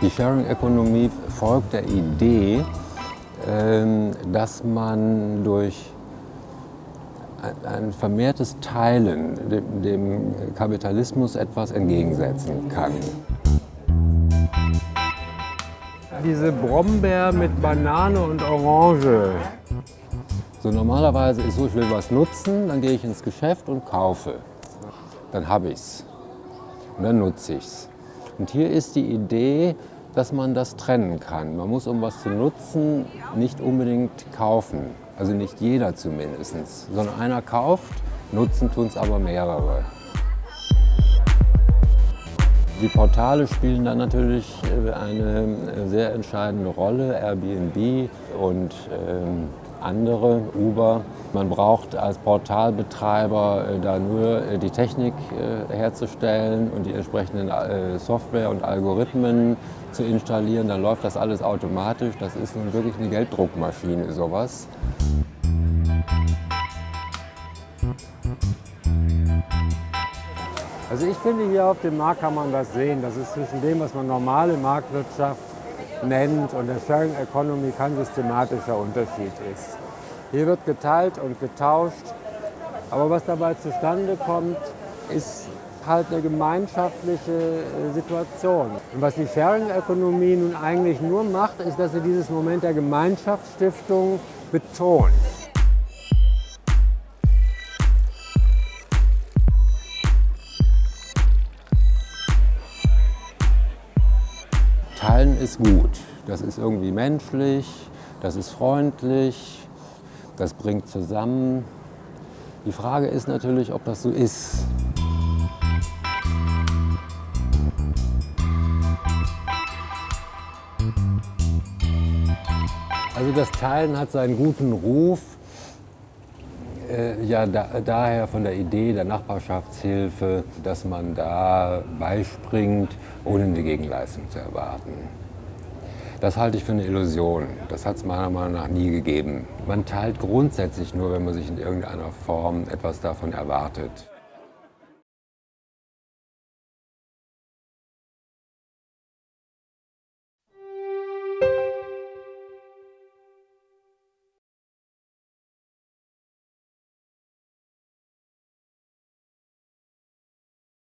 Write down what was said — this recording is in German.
Die Sharing-Ökonomie folgt der Idee, ähm, dass man durch ein vermehrtes Teilen dem Kapitalismus etwas entgegensetzen kann. Diese Brombeer mit Banane und Orange. So normalerweise ist so, ich will was nutzen, dann gehe ich ins Geschäft und kaufe. Dann habe ich es. Und dann nutze ich es. Und hier ist die Idee, dass man das trennen kann. Man muss, um was zu nutzen, nicht unbedingt kaufen. Also nicht jeder zumindest, sondern einer kauft, nutzen tun es aber mehrere. Die Portale spielen dann natürlich äh, eine sehr entscheidende Rolle, Airbnb und ähm, andere, Uber. Man braucht als Portalbetreiber äh, da nur äh, die Technik äh, herzustellen und die entsprechenden Software und Algorithmen zu installieren. Dann läuft das alles automatisch. Das ist nun wirklich eine Gelddruckmaschine, sowas. Also ich finde, hier auf dem Markt kann man das sehen. Das ist zwischen dem, was man normale Marktwirtschaft nennt und der Sharing Economy kein systematischer Unterschied ist. Hier wird geteilt und getauscht, aber was dabei zustande kommt, ist halt eine gemeinschaftliche äh, Situation. Und was die Sharing-Ökonomie nun eigentlich nur macht, ist, dass sie dieses Moment der Gemeinschaftsstiftung betont. Teilen ist gut. Das ist irgendwie menschlich, das ist freundlich, das bringt zusammen. Die Frage ist natürlich, ob das so ist. Also das Teilen hat seinen guten Ruf, äh, ja da, daher von der Idee der Nachbarschaftshilfe, dass man da beispringt, ohne eine Gegenleistung zu erwarten. Das halte ich für eine Illusion. Das hat es meiner Meinung nach nie gegeben. Man teilt grundsätzlich nur, wenn man sich in irgendeiner Form etwas davon erwartet.